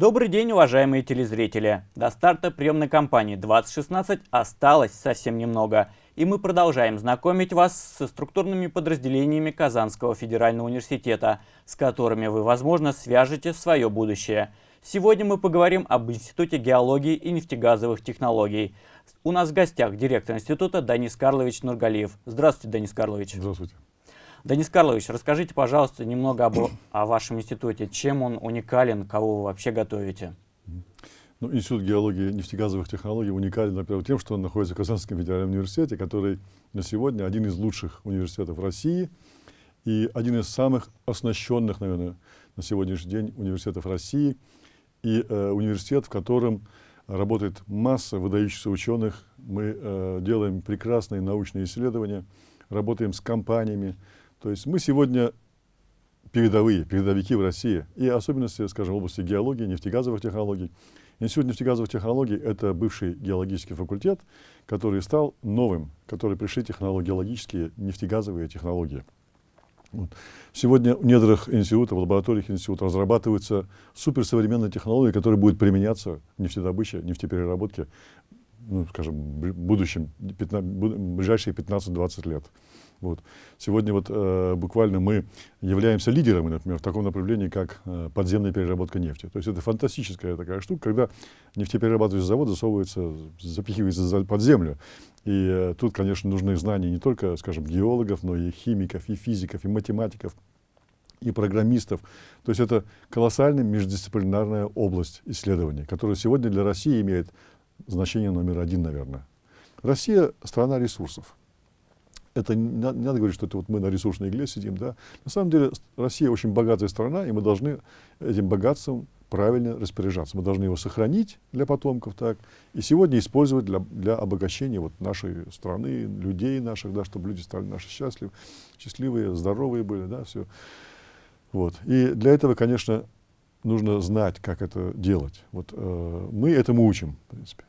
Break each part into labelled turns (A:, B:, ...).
A: Добрый день, уважаемые телезрители! До старта приемной кампании 2016 осталось совсем немного, и мы продолжаем знакомить вас со структурными подразделениями Казанского федерального университета, с которыми вы, возможно, свяжете свое будущее. Сегодня мы поговорим об Институте геологии и нефтегазовых технологий. У нас в гостях директор института Данис Карлович Нургалиев. Здравствуйте, Данис Карлович.
B: Здравствуйте.
A: Денис Карлович, расскажите, пожалуйста, немного об, о вашем институте. Чем он уникален, кого вы вообще готовите?
B: Ну, Институт геологии и нефтегазовых технологий уникален, во-первых, тем, что он находится в Казанском федеральном университете, который на сегодня один из лучших университетов России и один из самых оснащенных, наверное, на сегодняшний день университетов России. И э, университет, в котором работает масса выдающихся ученых. Мы э, делаем прекрасные научные исследования, работаем с компаниями, то есть мы сегодня передовые, передовики в России, и особенности, скажем, в области геологии, нефтегазовых технологий. Институт нефтегазовых технологий – это бывший геологический факультет, который стал новым, который пришли технологии, геологические нефтегазовые технологии. Вот. Сегодня в недрах института, в лабораториях института разрабатываются суперсовременные технологии, которые будут применяться в нефтедобыче, нефтепереработке, ну, скажем, в будущем, 15, ближайшие 15-20 лет. Вот. Сегодня вот, э, буквально мы являемся лидерами, например, в таком направлении, как э, подземная переработка нефти. То есть это фантастическая такая штука, когда нефтеперерабатывающий завод засовывается, запихивается под землю. И э, тут, конечно, нужны знания не только, скажем, геологов, но и химиков, и физиков, и математиков, и программистов. То есть это колоссальная междисциплинарная область исследований, которая сегодня для России имеет значение номер один, наверное. Россия — страна ресурсов это не надо, говорить, что это вот мы на ресурсной игле сидим, да. На самом деле Россия очень богатая страна, и мы должны этим богатством правильно распоряжаться. Мы должны его сохранить для потомков, так, и сегодня использовать для, для обогащения вот нашей страны, людей наших, да, чтобы люди стали наши счастливы, счастливые, здоровые были, да, все. Вот. И для этого, конечно, нужно знать, как это делать. Вот, э, мы этому учим, в принципе.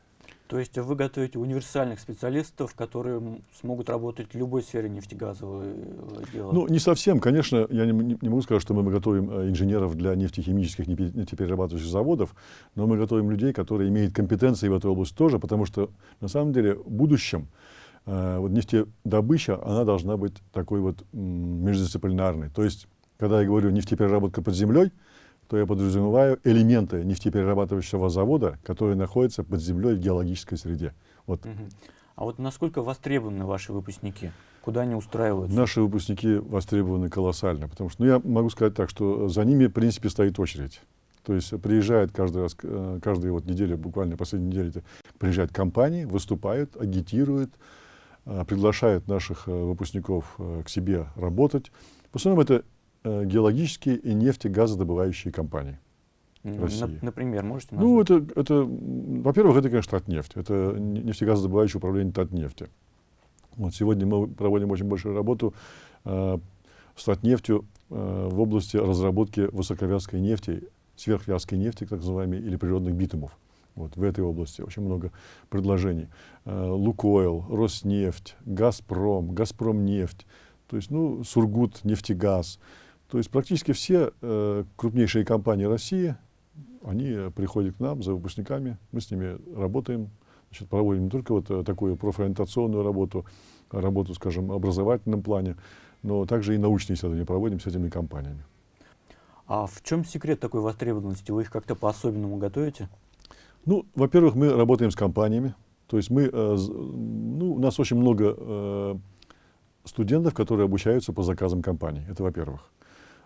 A: То есть вы готовите универсальных специалистов, которые смогут работать в любой сфере нефтегазового э, дела?
B: Ну, не совсем. Конечно, я не, не могу сказать, что мы готовим э, инженеров для нефтехимических, нефтеперерабатывающих заводов, но мы готовим людей, которые имеют компетенции в этой области тоже, потому что, на самом деле, в будущем э, вот нефтедобыча, она должна быть такой вот междисциплинарной. То есть, когда я говорю нефтепереработка под землей, то я подразумеваю элементы нефтеперерабатывающего завода, которые находятся под землей в геологической среде. Вот. Угу.
A: А вот насколько востребованы ваши выпускники? Куда они устраиваются?
B: Наши выпускники востребованы колоссально, потому что, ну, я могу сказать так, что за ними, в принципе, стоит очередь. То есть приезжает каждый раз, э, каждую вот неделю, буквально последнюю неделю, приезжают компании, выступают, агитируют, э, приглашают наших э, выпускников к себе работать. В основном это геологические и нефтегазодобывающие компании. России.
A: Например, можете
B: ну, назвать? Ну, это, это во-первых, это, конечно, Татнефть. Это нефтегазодобывающее управление Татнефти. Вот сегодня мы проводим очень большую работу э, с Татнефтью э, в области разработки высоковязкой нефти, сверхвязкой нефти, так называемой, или природных битумов. Вот в этой области очень много предложений. Э, Лукойл, Роснефть, Газпром, Газпромнефть, то есть, ну, Сургут, нефтегаз. То есть практически все э, крупнейшие компании России, они приходят к нам за выпускниками, мы с ними работаем, значит, проводим не только вот э, такую профориентационную работу, работу, скажем, в образовательном плане, но также и научные исследования проводим с этими компаниями.
A: А в чем секрет такой востребованности? Вы их как-то по-особенному готовите?
B: Ну, во-первых, мы работаем с компаниями. То есть мы, э, ну, у нас очень много э, студентов, которые обучаются по заказам компаний. Это во-первых.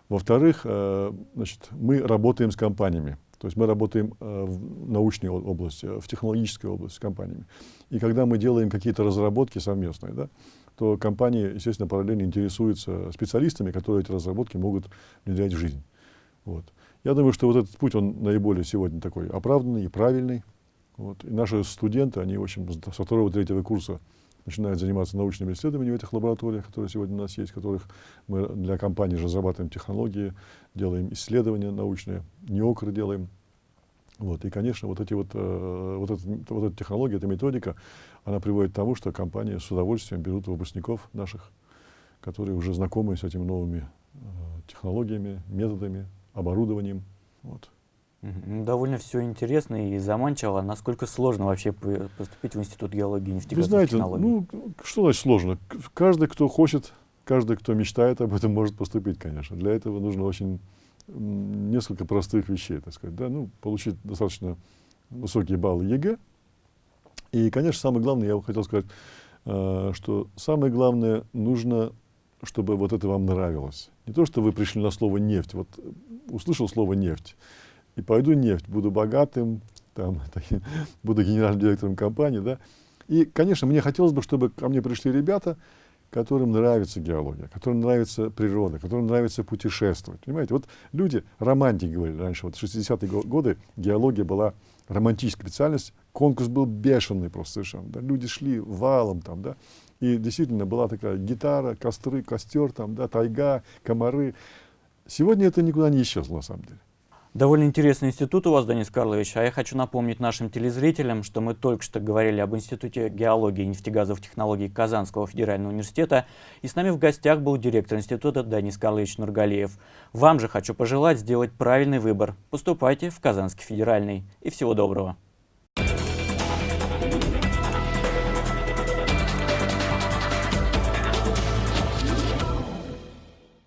B: Во-вторых, э, значит, мы работаем с компаниями. То есть мы работаем э, в научной области, в технологической области с компаниями. И когда мы делаем какие-то разработки совместные, да, то компании, естественно, параллельно интересуются специалистами, которые эти разработки могут внедрять в жизнь. Вот. Я думаю, что вот этот путь, он наиболее сегодня такой оправданный и правильный. Вот. И наши студенты, они, в общем, со второго-третьего курса начинают заниматься научными исследованиями в этих лабораториях, которые сегодня у нас есть, которых мы для компаний разрабатываем технологии, делаем исследования научные, неокры делаем. Вот. И, конечно, вот, эти вот, э, вот, эта, вот эта технология, эта методика, она приводит к тому, что компании с удовольствием берут выпускников наших, которые уже знакомы с этими новыми э, технологиями, методами, оборудованием. Вот.
A: Довольно все интересно и заманчиво. Насколько сложно вообще поступить в Институт геологии и
B: Вы
A: нефтегазовых
B: знаете,
A: технологий?
B: ну, что значит сложно? Каждый, кто хочет, каждый, кто мечтает об этом, может поступить, конечно. Для этого нужно очень несколько простых вещей, так сказать. Да? Ну, получить достаточно высокие баллы ЕГЭ. И, конечно, самое главное, я бы хотел сказать, э, что самое главное, нужно, чтобы вот это вам нравилось. Не то, что вы пришли на слово нефть. Вот э, услышал слово нефть, и пойду нефть, буду богатым, там, буду генеральным директором компании, да. И, конечно, мне хотелось бы, чтобы ко мне пришли ребята, которым нравится геология, которым нравится природа, которым нравится путешествовать. Понимаете, вот люди, романтики говорили раньше, вот в 60-е го- годы геология была романтическая специальность, конкурс был бешеный просто совершенно, да, люди шли валом там, да, и действительно была такая гитара, костры, костер там, да, тайга, комары. Сегодня это никуда не исчезло на самом деле.
A: Довольно интересный институт у вас, Денис Карлович. А я хочу напомнить нашим телезрителям, что мы только что говорили об Институте геологии и нефтегазовых технологий Казанского федерального университета. И с нами в гостях был директор института Денис Карлович Нургалиев. Вам же хочу пожелать сделать правильный выбор. Поступайте в Казанский федеральный. И всего доброго.